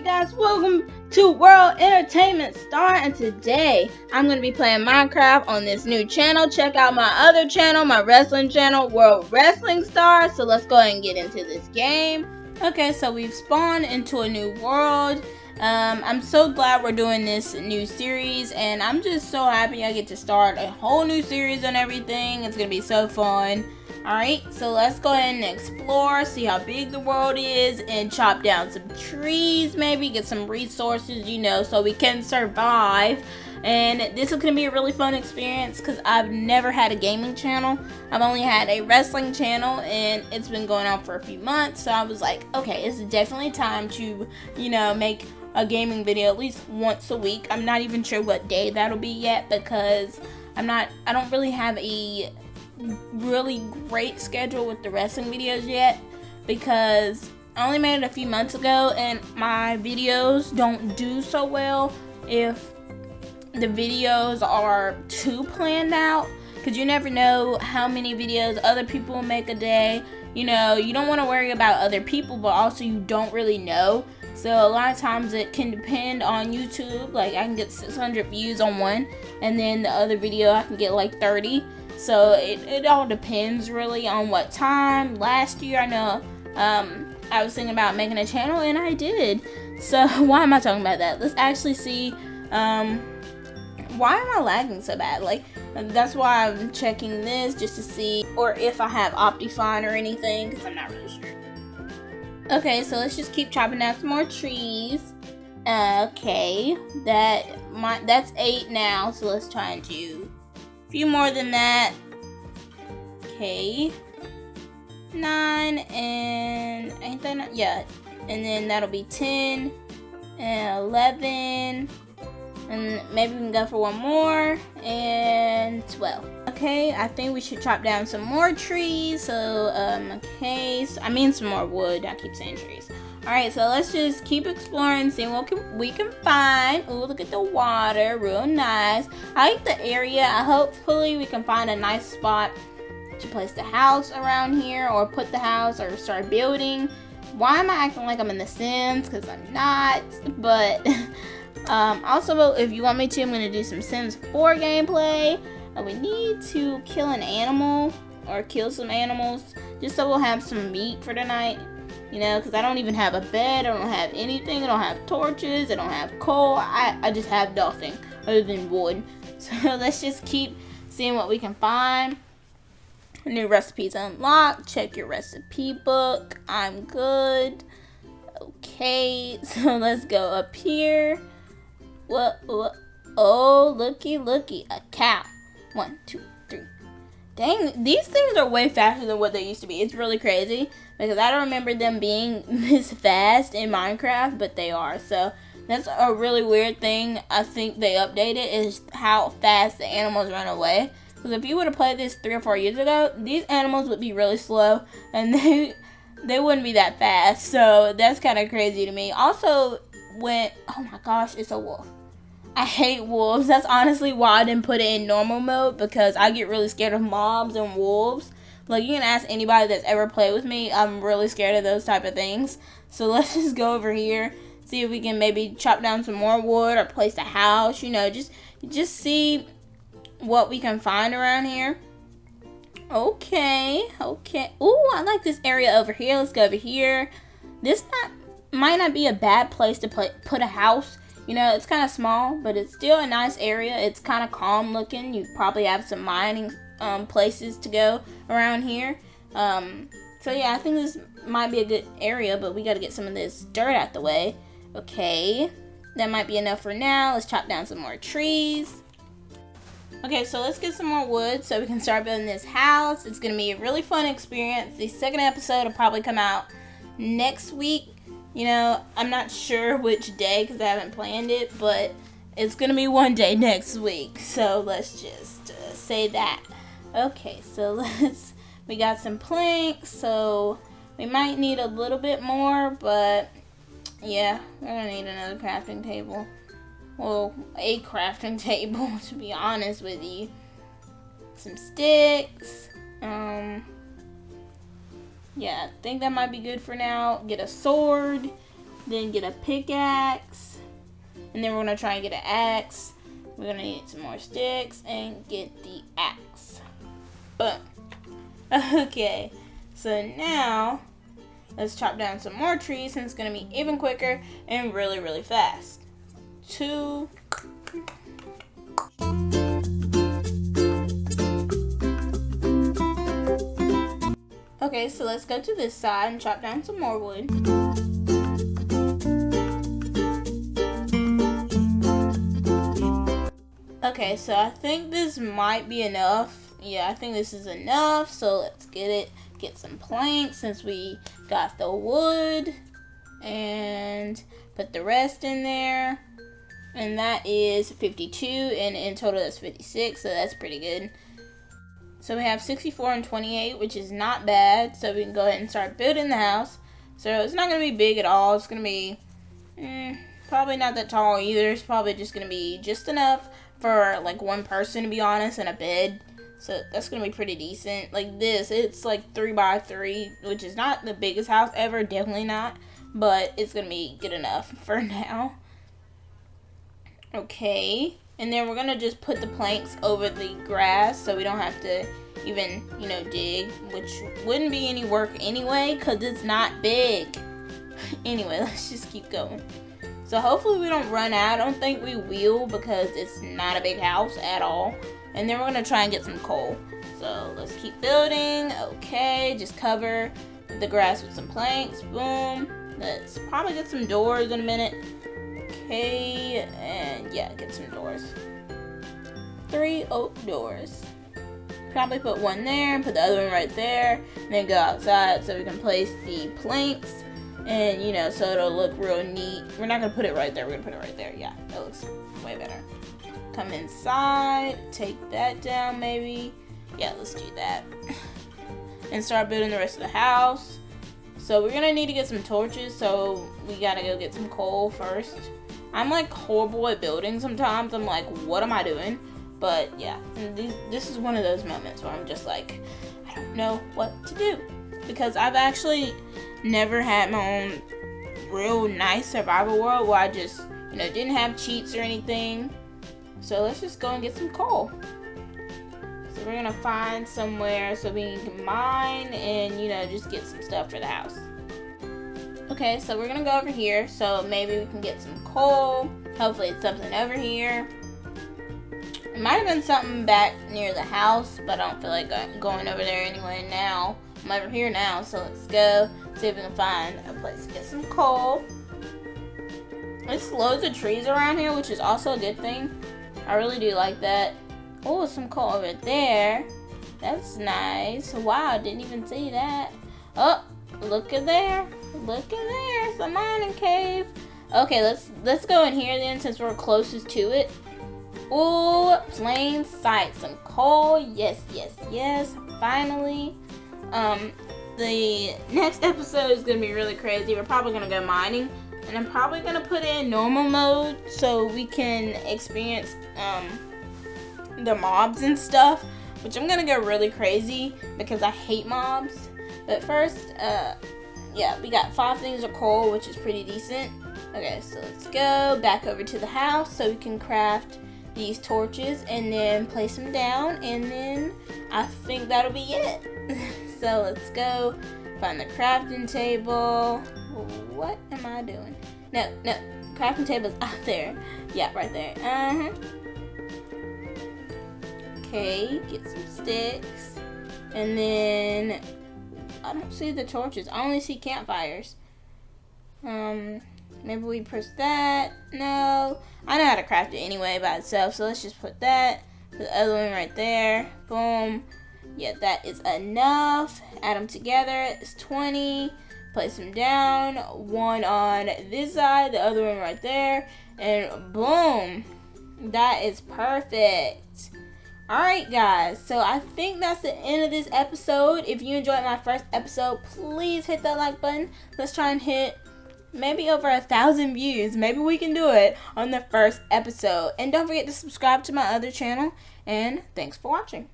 Hey guys, welcome to World Entertainment Star and today I'm going to be playing Minecraft on this new channel. Check out my other channel, my wrestling channel, World Wrestling Star. So let's go ahead and get into this game. Okay, so we've spawned into a new world. Um, I'm so glad we're doing this new series and I'm just so happy I get to start a whole new series on everything. It's to be so fun. Alright, so let's go ahead and explore, see how big the world is, and chop down some trees maybe, get some resources, you know, so we can survive. And this is going to be a really fun experience because I've never had a gaming channel. I've only had a wrestling channel and it's been going on for a few months. So I was like, okay, it's definitely time to, you know, make a gaming video at least once a week. I'm not even sure what day that'll be yet because I'm not, I don't really have a really great schedule with the wrestling videos yet because I only made it a few months ago and my videos don't do so well if the videos are too planned out because you never know how many videos other people make a day. You know, you don't want to worry about other people, but also you don't really know. So a lot of times it can depend on YouTube. Like I can get 600 views on one, and then the other video I can get like 30. So it, it all depends really on what time. Last year, I know um, I was thinking about making a channel and I did. So why am I talking about that? Let's actually see. Um, why am I lagging so bad? Like, that's why I'm checking this just to see, or if I have Optifine or anything, because I'm not really sure. Okay, so let's just keep chopping down some more trees. Okay, that my that's eight now, so let's try and do a few more than that. Okay. Nine and ain't that not? Yeah. And then that'll be 10 and 11. And maybe we can go for one more. And 12. Okay, I think we should chop down some more trees. So, um, okay. So, I mean some more wood. I keep saying trees. Alright, so let's just keep exploring, seeing what can, we can find. Ooh, look at the water. Real nice. I like the area. Hopefully we can find a nice spot to place the house around here or put the house or start building. Why am I acting like I'm in The Sims? Because I'm not. But um, also, if you want me to, I'm going to do some Sims 4 gameplay. And we need to kill an animal or kill some animals just so we'll have some meat for tonight you know, because I don't even have a bed, I don't have anything, I don't have torches, I don't have coal, I, I just have nothing other than wood. So let's just keep seeing what we can find. New recipes unlocked, check your recipe book, I'm good. Okay, so let's go up here. What, what, oh, looky, looky, a cow. One, two, three. Dang, these things are way faster than what they used to be. It's really crazy because I don't remember them being this fast in Minecraft, but they are. So that's a really weird thing. I think they updated is how fast the animals run away. Because if you would have played this three or four years ago, these animals would be really slow and they they wouldn't be that fast. So that's kind of crazy to me. Also, when oh my gosh, it's a wolf. I hate wolves. That's honestly why I didn't put it in normal mode because I get really scared of mobs and wolves. Like you can ask anybody that's ever played with me. I'm really scared of those type of things. So let's just go over here, see if we can maybe chop down some more wood or place a house. You know, just just see what we can find around here. Okay, okay. Ooh, I like this area over here. Let's go over here. This not might not be a bad place to play, put a house. You know, it's kind of small, but it's still a nice area. It's kind of calm looking. You probably have some mining um, places to go around here. Um, so yeah, I think this might be a good area, but we got to get some of this dirt out the way. Okay, that might be enough for now. Let's chop down some more trees. Okay, so let's get some more wood so we can start building this house. It's going to be a really fun experience. The second episode will probably come out next week. You know, I'm not sure which day because I haven't planned it, but it's going to be one day next week. So let's just uh, say that. Okay, so let's, we got some planks, so we might need a little bit more, but yeah, we're gonna need another crafting table. Well, a crafting table, to be honest with you. Some sticks, um, yeah, I think that might be good for now. Get a sword, then get a pickaxe, and then we're gonna try and get an axe. We're gonna need some more sticks and get the axe. Boom. Okay, so now let's chop down some more trees and it's gonna be even quicker and really, really fast. Two. Okay, so let's go to this side and chop down some more wood. Okay, so I think this might be enough. Yeah, I think this is enough. So let's get it, get some planks since we got the wood and put the rest in there. And that is 52 and in total that's 56, so that's pretty good. So we have 64 and 28, which is not bad. So we can go ahead and start building the house. So it's not going to be big at all. It's going to be mm, probably not that tall either. It's probably just going to be just enough for like one person to be honest and a bed. So that's going to be pretty decent. Like this, it's like 3 by 3 which is not the biggest house ever. Definitely not. But it's going to be good enough for now. Okay. And then we're going to just put the planks over the grass so we don't have to even, you know, dig, which wouldn't be any work anyway because it's not big. anyway, let's just keep going. So hopefully we don't run out. I don't think we will because it's not a big house at all. And then we're going to try and get some coal. So let's keep building. Okay, just cover the grass with some planks. Boom. Let's probably get some doors in a minute. Okay, and yeah, get some doors. Three oak doors. Probably put one there and put the other one right there. And then go outside so we can place the planks. And, you know, so it'll look real neat. We're not to put it right there. We're to put it right there. Yeah, that looks way better. Come inside. Take that down, maybe. Yeah, let's do that. and start building the rest of the house. So we're to need to get some torches. So we got to go get some coal first. I'm like horrible at building sometimes. I'm like, what am I doing? But yeah, this is one of those moments where I'm just like, I don't know what to do. Because I've actually never had my own real nice survival world where I just, you know, didn't have cheats or anything. So let's just go and get some coal. So we're gonna find somewhere so we can mine and, you know, just get some stuff for the house. Okay, so we're gonna go over here. So maybe we can get some coal. Hopefully it's something over here. It might have been something back near the house, but I don't feel like going over there anyway now. I'm over here now, so let's go see if we can find a place to get some coal. There's loads of trees around here, which is also a good thing. I really do like that. Oh, some coal over there. That's nice. Wow, didn't even see that. Oh, look at there. Look in there. It's a mining cave. Okay, let's let's go in here then since we're closest to it. Oh, plain sight. Some coal. Yes, yes, yes. Finally. Um, the next episode is gonna be really crazy. We're probably gonna go mining. And I'm probably gonna put in normal mode so we can experience um the mobs and stuff. Which I'm gonna go really crazy because I hate mobs. But first, uh yeah, we got five things of coal, which is pretty decent. Okay, so let's go back over to the house so we can craft these torches and then place them down and then I think that'll be it. so let's go find the crafting table. What am I doing? No, no, crafting table's out there. Yeah, right there. Uh-huh. Okay, get some sticks. And then I don't see the torches. I only see campfires. Um, maybe we press that. No. I know how to craft it anyway by itself, so let's just put that. Put the other one right there. Boom. Yeah, that is enough. Add them together. It's 20. Place them down. One on this side, the other one right there. And boom. That is perfect. Alright guys, so I think that's the end of this episode. If you enjoyed my first episode, please hit that like button. Let's try and hit maybe over a thousand views. Maybe we can do it on the first episode. And don't forget to subscribe to my other channel. And thanks for watching.